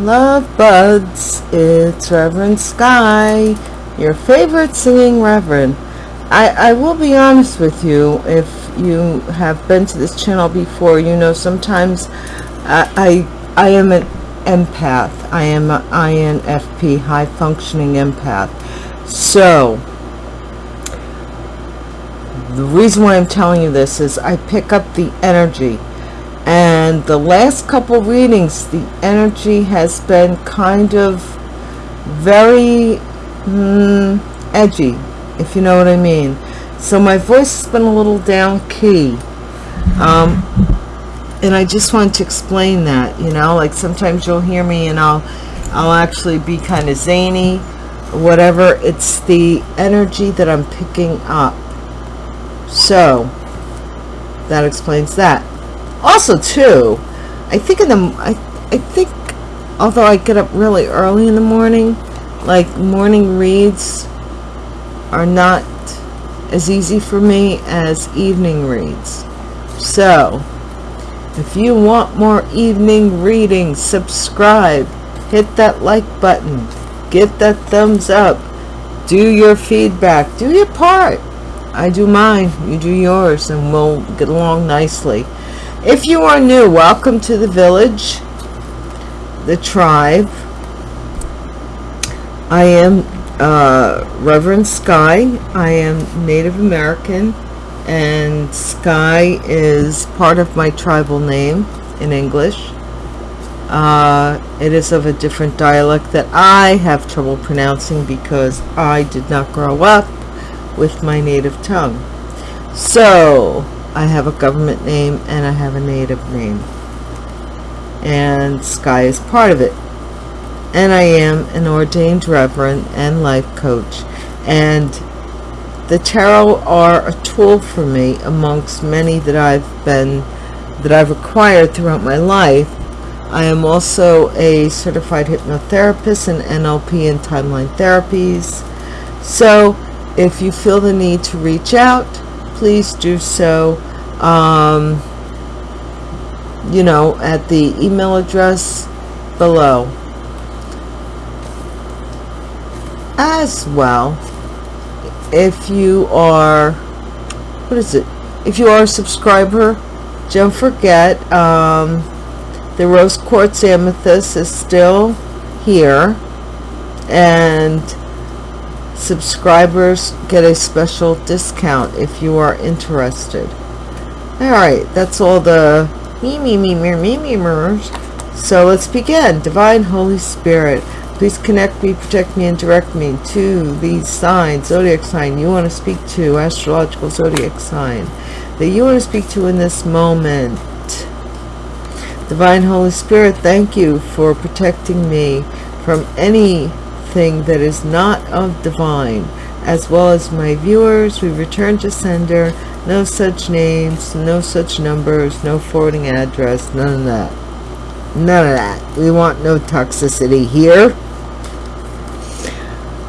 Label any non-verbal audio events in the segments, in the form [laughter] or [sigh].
love buds it's reverend sky your favorite singing reverend. I i will be honest with you if you have been to this channel before you know sometimes i i, I am an empath. I am an infp high functioning empath. So the reason why i'm telling you this is i pick up the energy and the last couple readings the energy has been kind of very mm, edgy if you know what I mean. So my voice has been a little down key. Um, and I just want to explain that you know like sometimes you'll hear me and I'll I'll actually be kind of zany whatever. It's the energy that I'm picking up. So that explains that also too i think in the i, I think although i get up really early in the morning like morning reads are not as easy for me as evening reads. So if you want more evening readings subscribe hit that like button get that thumbs up do your feedback do your part. I do mine you do yours and we'll get along nicely if you are new, welcome to the village, the tribe. I am uh, Reverend Sky. I am Native American and Sky is part of my tribal name in English. Uh, it is of a different dialect that I have trouble pronouncing because I did not grow up with my native tongue. So, I have a government name and I have a native name. And Sky is part of it. And I am an ordained reverend and life coach. And the tarot are a tool for me amongst many that I've been, that I've acquired throughout my life. I am also a certified hypnotherapist in NLP and timeline therapies. So if you feel the need to reach out, please do so um, you know at the email address below. As well if you are what is it? If you are a subscriber don't forget um, the rose quartz amethyst is still here. And subscribers get a special discount if you are interested. All right that's all the me me me me me me me so let's begin. Divine holy spirit please connect me protect me and direct me to these signs zodiac sign you want to speak to astrological zodiac sign that you want to speak to in this moment. Divine holy spirit thank you for protecting me from any thing that is not of divine as well as my viewers we return to sender. No such names no such numbers no forwarding address none of that. None of that. We want no toxicity here.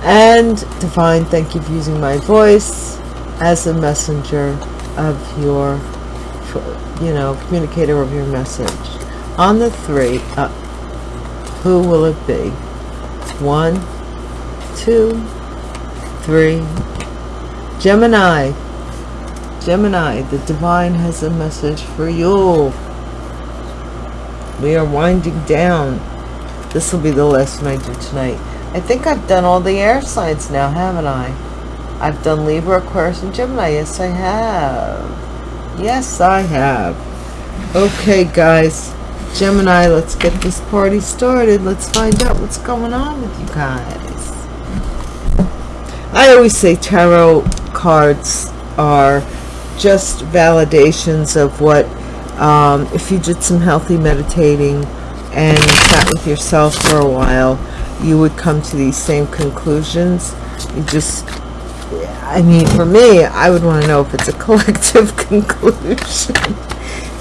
And divine thank you for using my voice as a messenger of your you know communicator of your message. On the three uh, who will it be one, two, three. Gemini. Gemini, the divine has a message for you. We are winding down. This will be the last one I do tonight. I think I've done all the air signs now, haven't I? I've done Libra, Aquarius, and Gemini. Yes, I have. Yes, I have. Okay, guys. Gemini, let's get this party started. Let's find out what's going on with you guys. I always say tarot cards are just validations of what, um, if you did some healthy meditating and sat with yourself for a while, you would come to these same conclusions. You just, I mean, for me, I would want to know if it's a [laughs] collective conclusion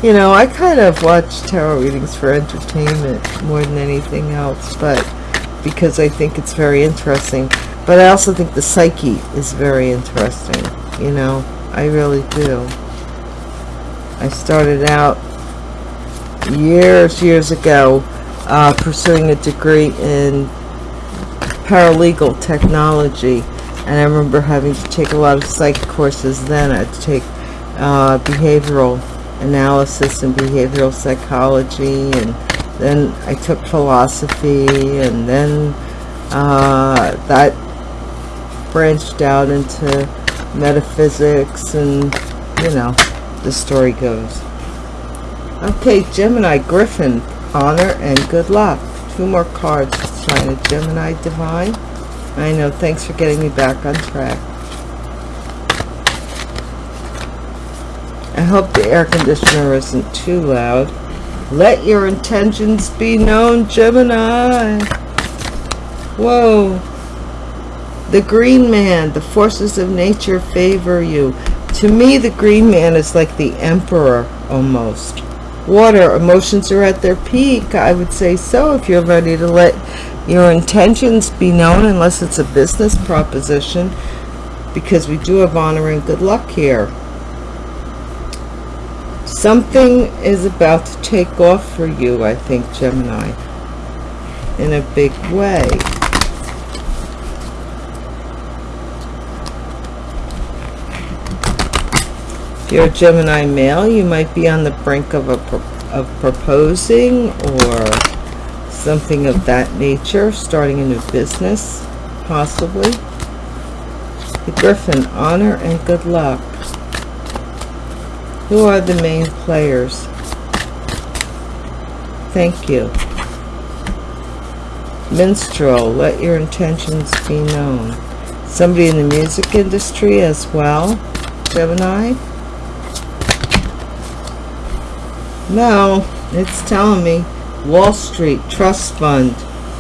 you know i kind of watch tarot readings for entertainment more than anything else but because i think it's very interesting. But i also think the psyche is very interesting you know? I really do. I started out years years ago uh, pursuing a degree in paralegal technology and I remember having to take a lot of psych courses then. I had to take uh, behavioral analysis and behavioral psychology and then I took philosophy and then uh, that branched out into metaphysics and you know the story goes. Okay Gemini Griffin honor and good luck. Two more cards China Gemini divine. I know thanks for getting me back on track hope the air conditioner isn't too loud. Let your intentions be known Gemini. Whoa. The green man the forces of nature favor you. To me the green man is like the emperor almost. Water emotions are at their peak i would say so if you're ready to let your intentions be known unless it's a business proposition because we do have honor and good luck here something is about to take off for you i think gemini in a big way. If you're a gemini male you might be on the brink of a of proposing or something of that nature starting a new business possibly. The griffin honor and good luck who are the main players? Thank you. Minstrel, let your intentions be known. Somebody in the music industry as well, Gemini? No, it's telling me Wall Street, Trust Fund,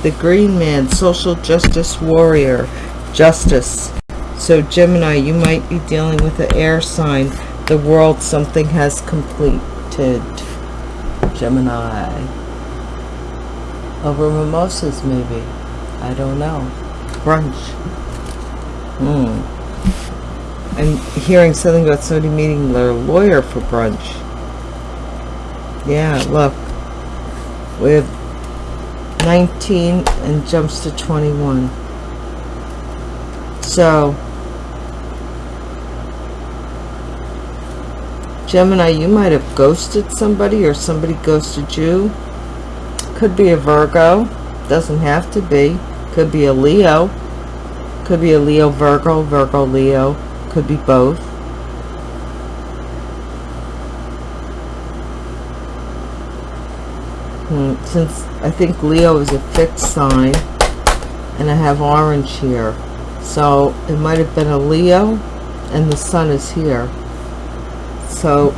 the Green Man, Social Justice Warrior, Justice. So Gemini, you might be dealing with an air sign the world something has completed Gemini. Over mimosas maybe. I don't know. Brunch. Hmm. I'm hearing something about somebody meeting their lawyer for brunch. Yeah look. We have 19 and jumps to 21 so Gemini, you might have ghosted somebody or somebody ghosted you. Could be a Virgo. Doesn't have to be. Could be a Leo. Could be a Leo Virgo, Virgo Leo. Could be both. Hmm, since I think Leo is a fixed sign and I have orange here. So it might have been a Leo and the sun is here so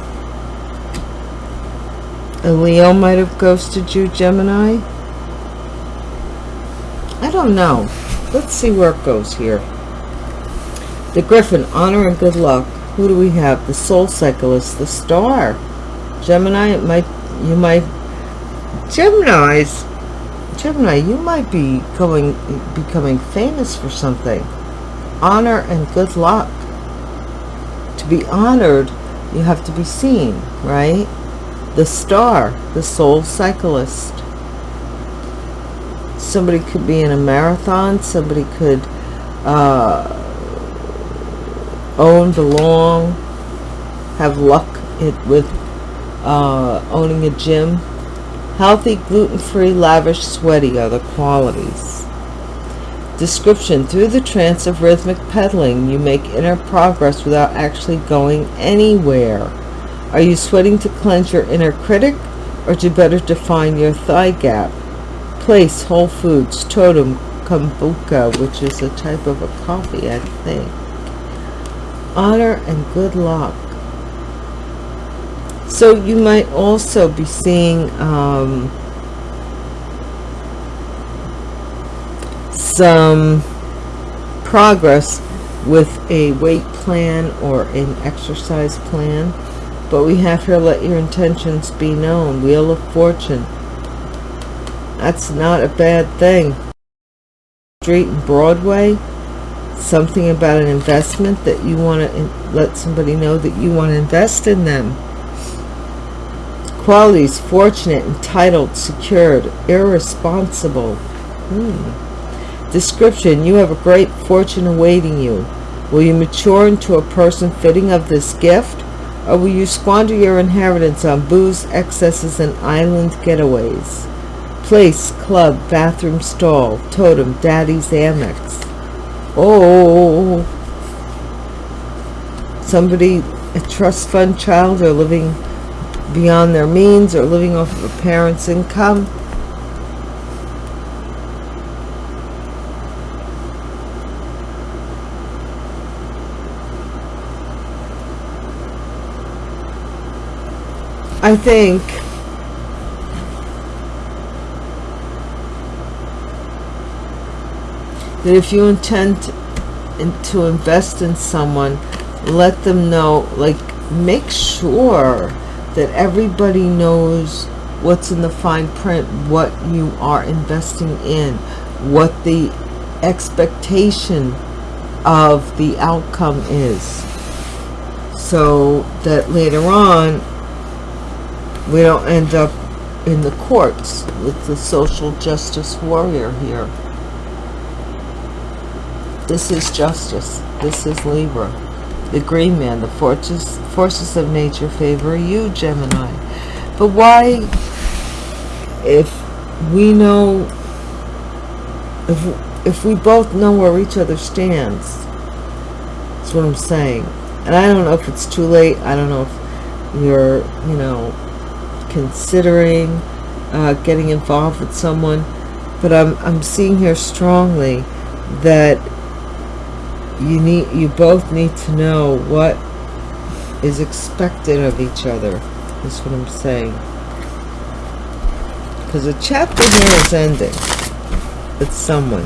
a Leo might have ghosted you Gemini? I don't know. Let's see where it goes here. The Griffin honor and good luck. Who do we have? The soul cyclist the star. Gemini it might you might Gemini's? Gemini you might be going becoming famous for something. Honor and good luck. To be honored you have to be seen right? The star the soul cyclist. Somebody could be in a marathon somebody could uh, own belong have luck it with uh, owning a gym. Healthy gluten-free lavish sweaty are the qualities Description. Through the trance of rhythmic pedaling, you make inner progress without actually going anywhere. Are you sweating to cleanse your inner critic or to better define your thigh gap? Place, Whole Foods, Totem, Kombucha, which is a type of a coffee, I think. Honor and good luck. So you might also be seeing um, some progress with a weight plan or an exercise plan but we have here let your intentions be known wheel of fortune that's not a bad thing street and broadway something about an investment that you want to let somebody know that you want to invest in them Qualities, fortunate, entitled, secured, irresponsible. Hmm. Description, you have a great fortune awaiting you. Will you mature into a person fitting of this gift? Or will you squander your inheritance on booze, excesses, and island getaways? Place, club, bathroom stall, totem, daddy's Amex. Oh, somebody, a trust fund child, or living beyond their means, or living off of a parent's income. I think that if you intend to invest in someone, let them know, like, make sure that everybody knows what's in the fine print, what you are investing in, what the expectation of the outcome is. So that later on, we don't end up in the courts with the social justice warrior here. This is justice. This is Libra. The green man, the forces, forces of nature favor you, Gemini. But why, if we know, if, if we both know where each other stands, that's what I'm saying. And I don't know if it's too late. I don't know if you're, you know, considering uh, getting involved with someone. But I'm, I'm seeing here strongly that you need you both need to know what is expected of each other is what I'm saying because the chapter here is ending with someone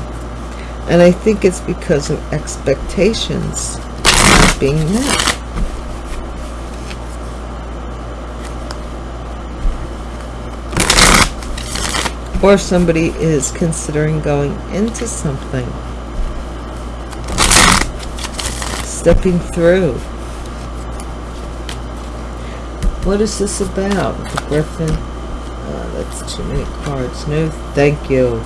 and I think it's because of expectations not being met or somebody is considering going into something stepping through. What is this about? The Griffin? Oh, that's too many cards. No, thank you.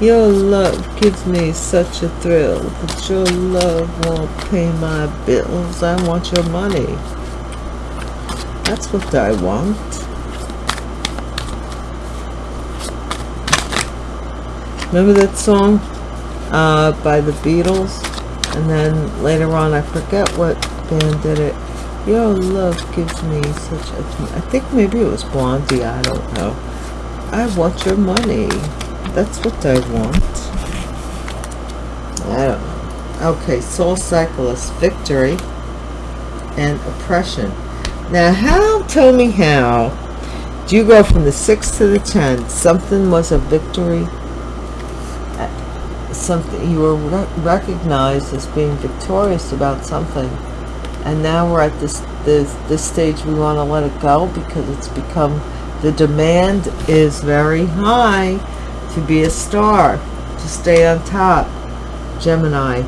Your love gives me such a thrill, but your love won't pay my bills. I want your money. That's what I want. Remember that song uh, by the Beatles? And then later on, I forget what band did it. Your love gives me such a... I think maybe it was Blondie. I don't know. I want your money. That's what I want. I don't know. Okay, Soul Cyclist, Victory, and Oppression. Now, how, tell me how, do you go from the 6th to the 10th? Something was a victory uh, something you were re recognized as being victorious about something and now we're at this this this stage we want to let it go because it's become the demand is very high to be a star to stay on top Gemini.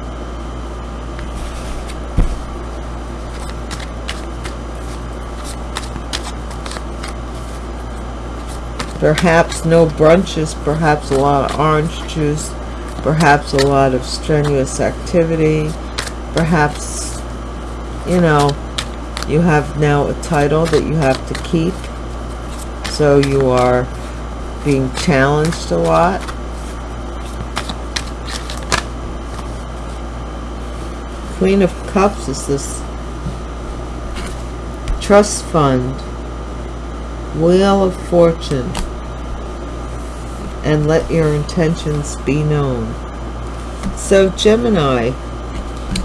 Perhaps no brunches perhaps a lot of orange juice perhaps a lot of strenuous activity, perhaps, you know, you have now a title that you have to keep, so you are being challenged a lot. Queen of Cups is this trust fund, Wheel of Fortune, and let your intentions be known. So Gemini,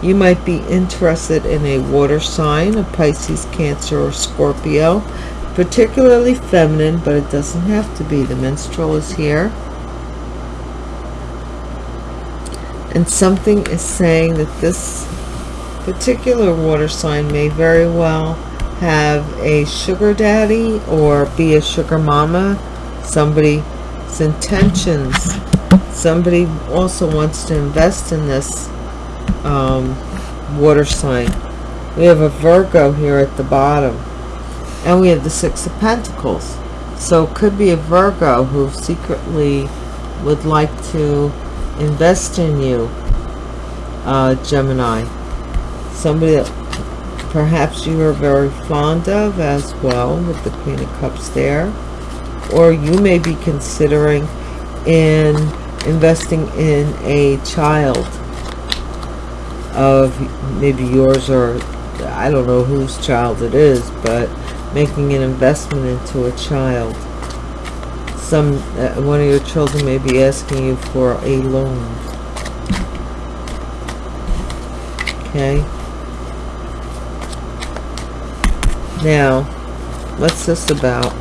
you might be interested in a water sign, a Pisces, Cancer, or Scorpio, particularly feminine, but it doesn't have to be. The Minstrel is here. And something is saying that this particular water sign may very well have a sugar daddy or be a sugar mama, Somebody's intentions somebody also wants to invest in this um, water sign. We have a Virgo here at the bottom. And we have the Six of Pentacles. So it could be a Virgo who secretly would like to invest in you, uh, Gemini. Somebody that perhaps you are very fond of as well with the Queen of Cups there. Or you may be considering in investing in a child of maybe yours or I don't know whose child it is, but making an investment into a child. Some uh, one of your children may be asking you for a loan. Okay. Now, what's this about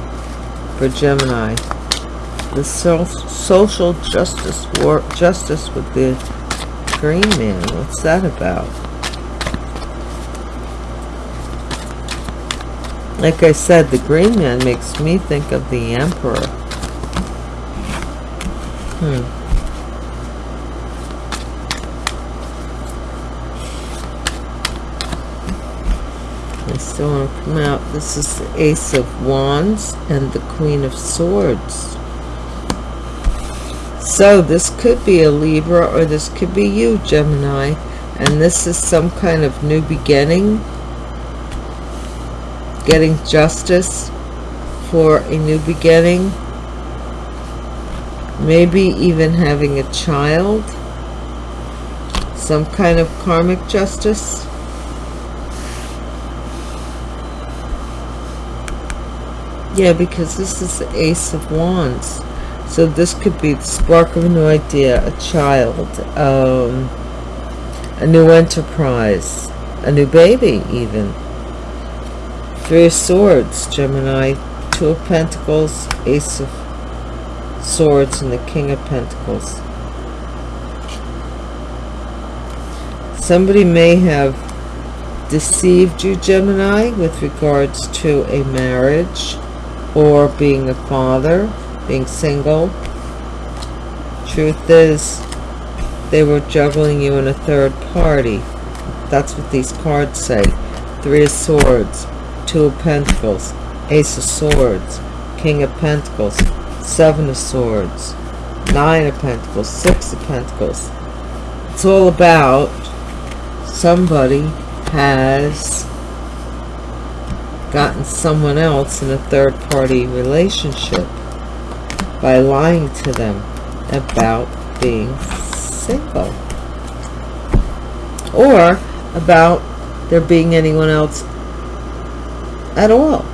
for Gemini? The so social justice war justice with the green man. What's that about? Like I said, the green man makes me think of the emperor. Hmm. I still want to come out. This is the Ace of Wands and the Queen of Swords. So this could be a Libra or this could be you, Gemini. And this is some kind of new beginning. Getting justice for a new beginning. Maybe even having a child. Some kind of karmic justice. Yeah, because this is the Ace of Wands. So this could be the spark of a new idea, a child, um, a new enterprise, a new baby even. Three of Swords, Gemini, Two of Pentacles, Ace of Swords, and the King of Pentacles. Somebody may have deceived you, Gemini, with regards to a marriage or being a father being single. Truth is, they were juggling you in a third party. That's what these cards say. Three of Swords, Two of Pentacles, Ace of Swords, King of Pentacles, Seven of Swords, Nine of Pentacles, Six of Pentacles. It's all about somebody has gotten someone else in a third party relationship by lying to them about being single or about there being anyone else at all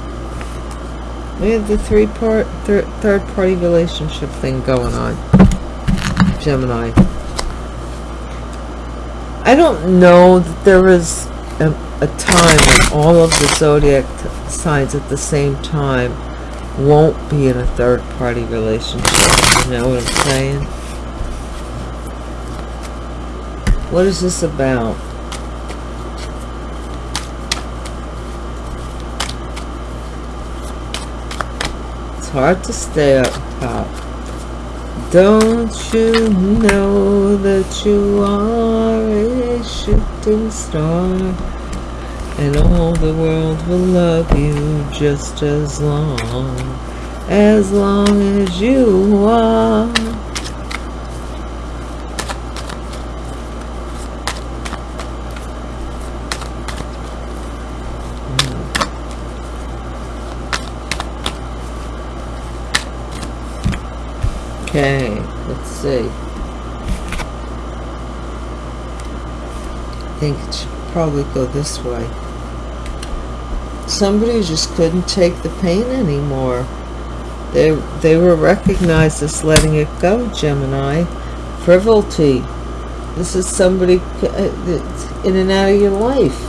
we have the three part th third party relationship thing going on Gemini I don't know that there is a, a time when all of the zodiac signs at the same time won't be in a third party relationship. You know what I'm saying? What is this about? Hard to stay up top. Don't you know that you are a shooting star? and all the world will love you just as long as long as you are Okay, let's see. I think it should probably go this way somebody just couldn't take the pain anymore. They, they were recognized as letting it go, Gemini. Frivolity. This is somebody uh, in and out of your life.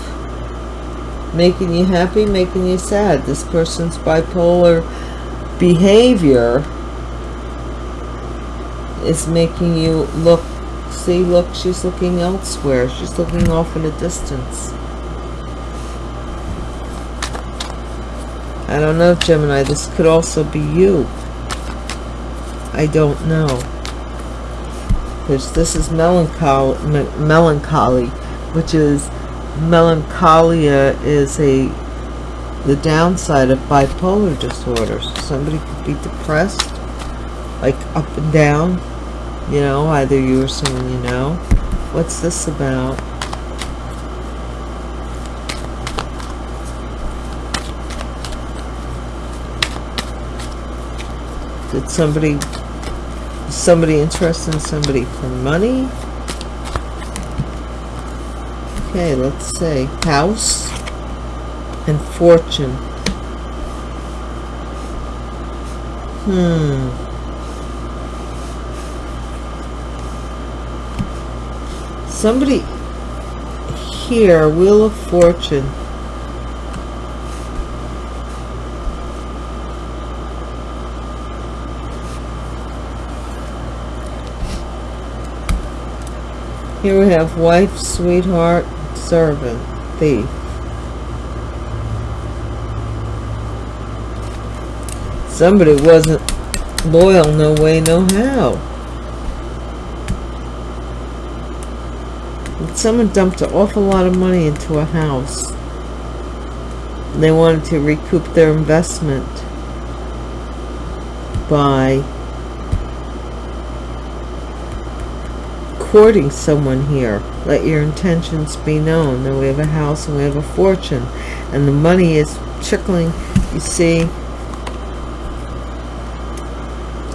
Making you happy, making you sad. This person's bipolar behavior is making you look, see, look, she's looking elsewhere. She's looking off in a distance. I don't know, Gemini. This could also be you. I don't know. because this is melancholy melancholy which is melancholia is a the downside of bipolar disorders somebody could be depressed like up and down you know either you or someone you know. What's this about? Did somebody somebody interested in somebody for money? Okay let's say house and fortune. Hmm somebody here wheel of fortune Here we have wife, sweetheart, servant, thief. Somebody wasn't loyal, no way, no how. Someone dumped an awful lot of money into a house. They wanted to recoup their investment by courting someone here. Let your intentions be known. Then we have a house and we have a fortune. And the money is trickling. You see,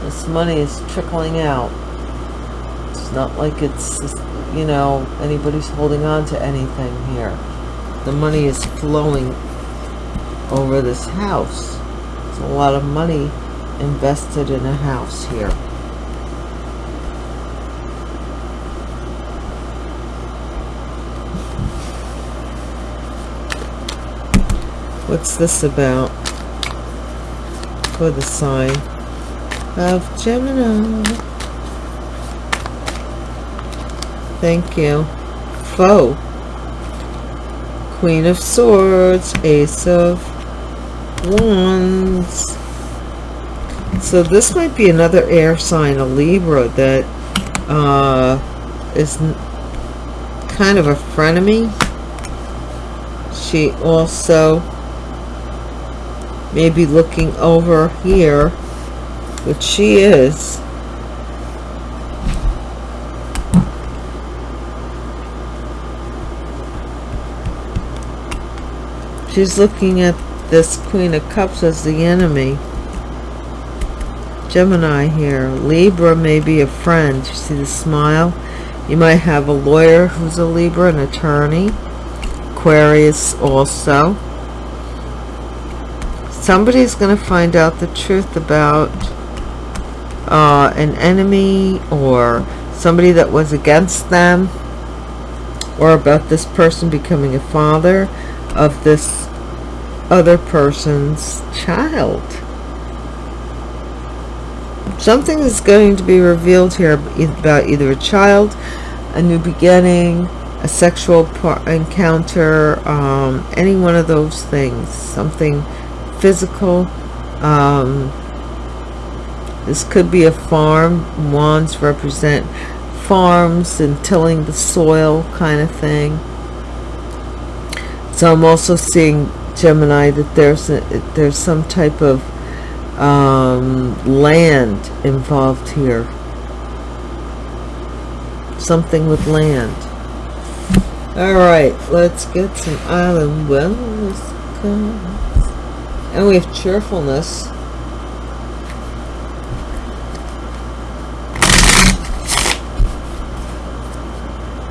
this money is trickling out. It's not like it's, you know, anybody's holding on to anything here. The money is flowing over this house. It's a lot of money invested in a house here. What's this about? For the sign of Gemini. Thank you. Foe. Queen of Swords. Ace of Wands. So this might be another air sign, a Libra, that uh, is kind of a frenemy. She also may be looking over here, which she is. She's looking at this Queen of Cups as the enemy. Gemini here. Libra may be a friend. You see the smile? You might have a lawyer who's a Libra, an attorney. Aquarius also somebody's going to find out the truth about uh, an enemy or somebody that was against them or about this person becoming a father of this other person's child. Something is going to be revealed here about either a child, a new beginning, a sexual encounter, um, any one of those things. Something physical um, this could be a farm wands represent farms and tilling the soil kind of thing so I'm also seeing Gemini that there's a, there's some type of um, land involved here. Something with land. All right let's get some island wellness and we have cheerfulness.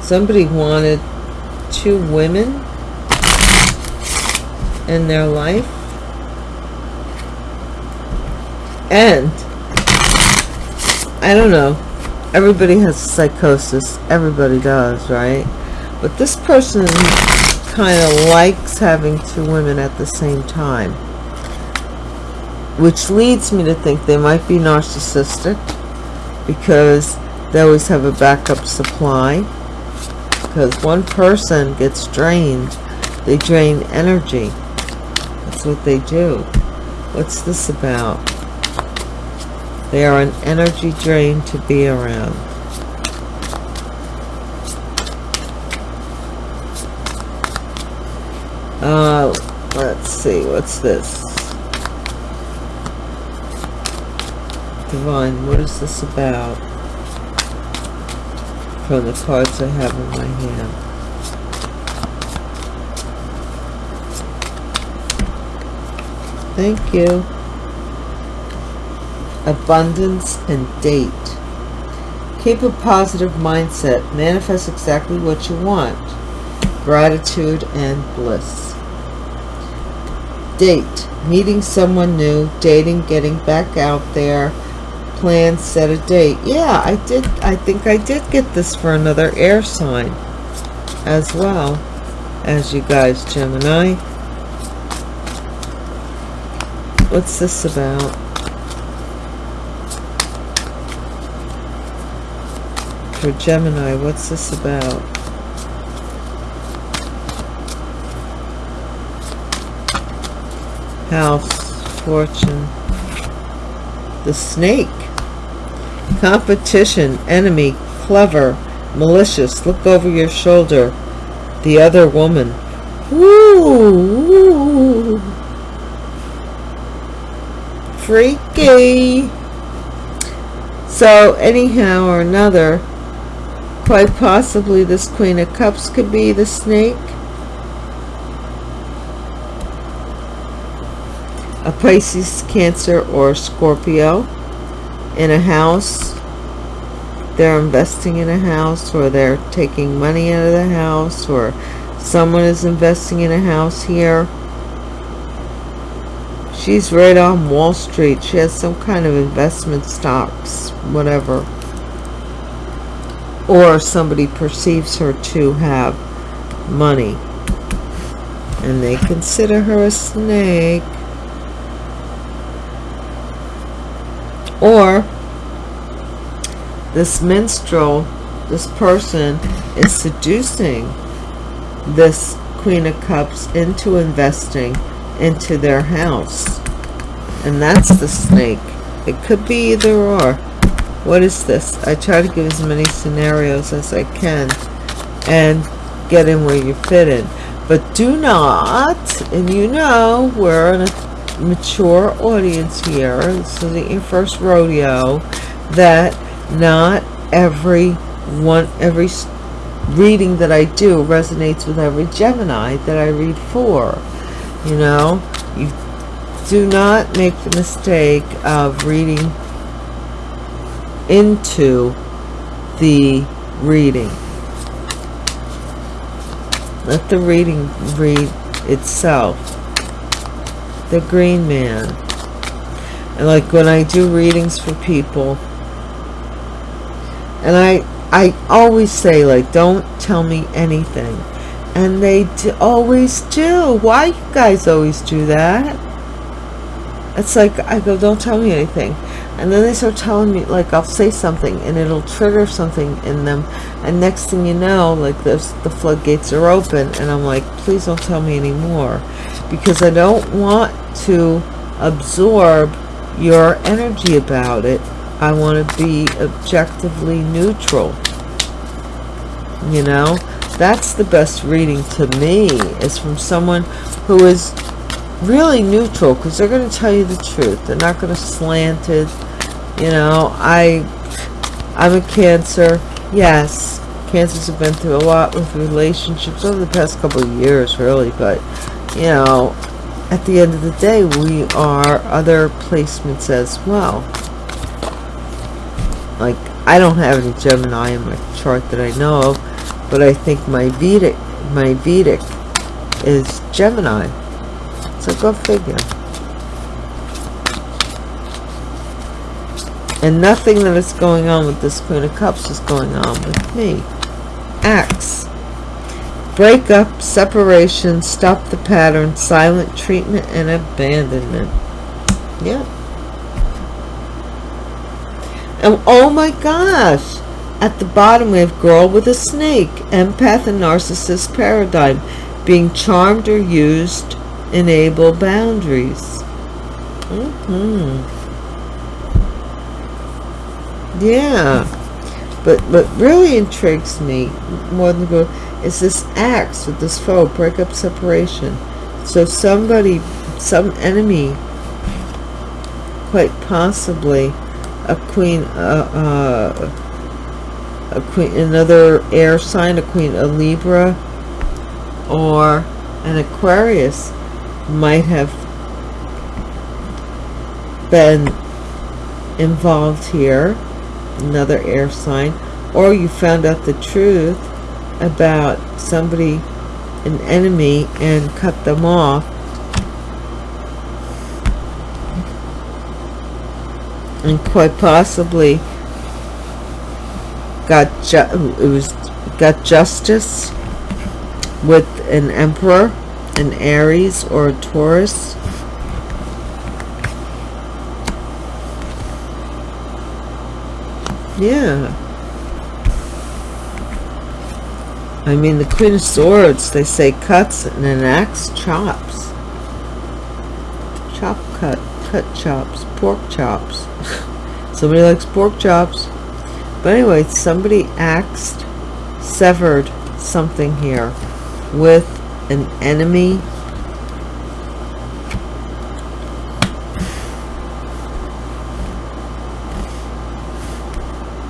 Somebody wanted two women in their life. And, I don't know, everybody has psychosis. Everybody does, right? But this person kind of likes having two women at the same time which leads me to think they might be narcissistic because they always have a backup supply because one person gets drained they drain energy what they do. What's this about? They are an energy drain to be around. Uh, let's see. What's this? Divine, what is this about? From the cards I have in my hand. Thank you. Abundance and date. Keep a positive mindset. Manifest exactly what you want. Gratitude and bliss. Date. Meeting someone new. Dating. Getting back out there. Plan. Set a date. Yeah, I did. I think I did get this for another air sign as well as you guys, Gemini. What's this about? for Gemini. What's this about? House, fortune. The snake. Competition, enemy, clever, malicious. Look over your shoulder. The other woman. Woo! Freaky. So anyhow or another, Quite possibly this Queen of Cups could be the snake. A Pisces, Cancer, or Scorpio in a house. They're investing in a house or they're taking money out of the house or someone is investing in a house here. She's right on Wall Street. She has some kind of investment stocks, whatever. Or somebody perceives her to have money. And they consider her a snake. Or this minstrel this person is seducing this queen of cups into investing into their house. And that's the snake. It could be either or. What is this? I try to give as many scenarios as i can and get in where you fit in. But do not and you know we're in a mature audience here. This isn't your first rodeo that not every one every reading that i do resonates with every gemini that i read for you know you do not make the mistake of reading into the reading. Let the reading read itself. The Green Man. And like when I do readings for people, and I I always say like don't tell me anything and they always do. Why you guys always do that? It's like I go don't tell me anything. And then they start telling me like I'll say something and it'll trigger something in them. And next thing you know like this the floodgates are open and I'm like please don't tell me anymore. Because I don't want to absorb your energy about it. I want to be objectively neutral. You know that's the best reading to me is from someone who is really neutral because they're going to tell you the truth. They're not going to slant it you know. I i'm a cancer. Yes cancers have been through a lot with relationships over the past couple of years really but you know at the end of the day we are other placements as well. Like i don't have any gemini in my chart that i know of but i think my vedic my vedic is gemini so go figure And nothing that is going on with this Queen of Cups is going on with me. Acts. Break up, separation, stop the pattern, silent treatment, and abandonment. Yeah. And oh my gosh. At the bottom we have girl with a snake, empath and narcissist paradigm. Being charmed or used, enable boundaries. Mm-hmm yeah but what really intrigues me more than go is this acts with this foe breakup separation so somebody some enemy quite possibly a queen uh, uh, a queen another air sign a queen a libra or an aquarius might have been involved here another air sign or you found out the truth about somebody an enemy and cut them off. And quite possibly got it was got justice with an emperor an aries or a taurus. Yeah. I mean the queen of swords they say cuts and an axe chops. Chop cut cut chops pork chops. [laughs] Somebody likes pork chops but anyway somebody axed severed something here with an enemy.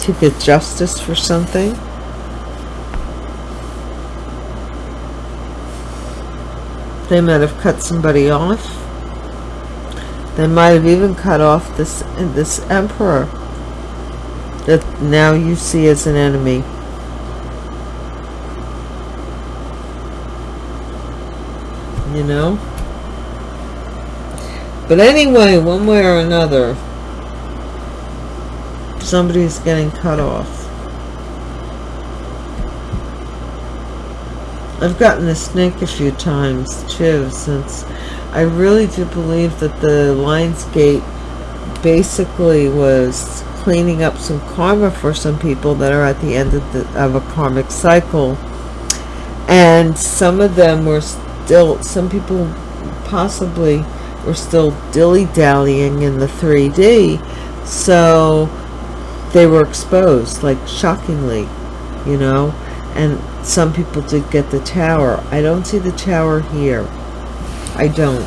To get justice for something. They might have cut somebody off. They might have even cut off this this emperor that now you see as an enemy. You know? But anyway one way or another somebody's getting cut off. I've gotten a snake a few times too since I really do believe that the Lionsgate basically was cleaning up some karma for some people that are at the end of, the, of a karmic cycle. And some of them were still some people possibly were still dilly-dallying in the 3d so they were exposed like shockingly you know? And some people did get the tower. I don't see the tower here. I don't.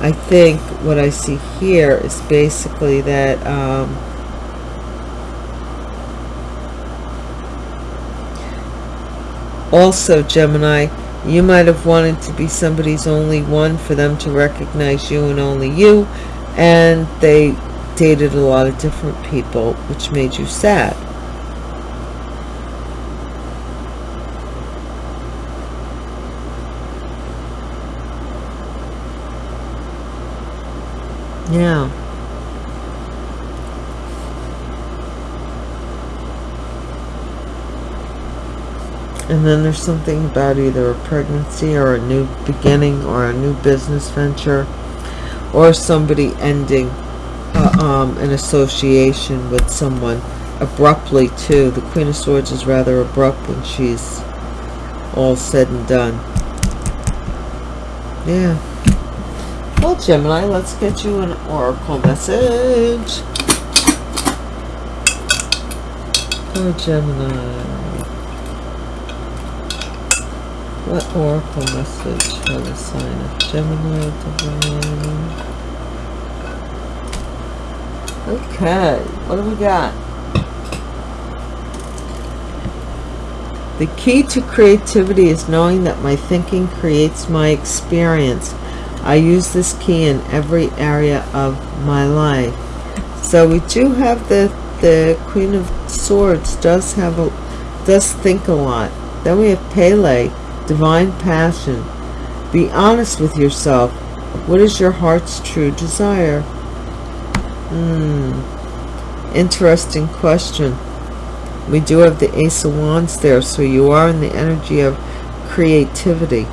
I think what I see here is basically that um, also Gemini you might have wanted to be somebody's only one for them to recognize you and only you and they dated a lot of different people which made you sad. Yeah and then there's something about either a pregnancy or a new beginning or a new business venture or somebody ending uh, um, an association with someone abruptly too. The Queen of Swords is rather abrupt when she's all said and done. Yeah. Well, Gemini, let's get you an oracle message. Oh, Gemini. What oracle message for the sign of Gemini Divine? Okay, what do we got? The key to creativity is knowing that my thinking creates my experience. I use this key in every area of my life. So we do have the the Queen of Swords does have a does think a lot. Then we have Pele, divine passion. Be honest with yourself. What is your heart's true desire? Hmm. Interesting question. We do have the Ace of Wands there, so you are in the energy of creativity.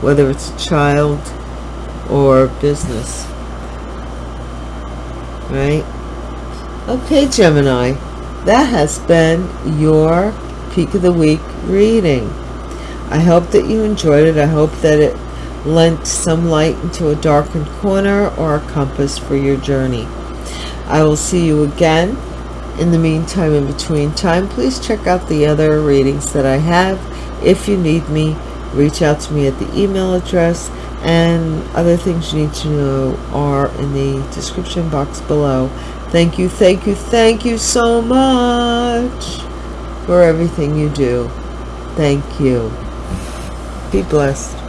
Whether it's a child or business. Right? Okay, Gemini. That has been your Peak of the Week reading. I hope that you enjoyed it. I hope that it lent some light into a darkened corner or a compass for your journey. I will see you again. In the meantime, in between time, please check out the other readings that I have. If you need me, reach out to me at the email address and other things you need to know are in the description box below thank you thank you thank you so much for everything you do thank you be blessed